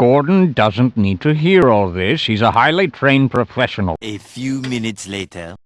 Gordon doesn't need to hear all this. He's a highly trained professional. A few minutes later.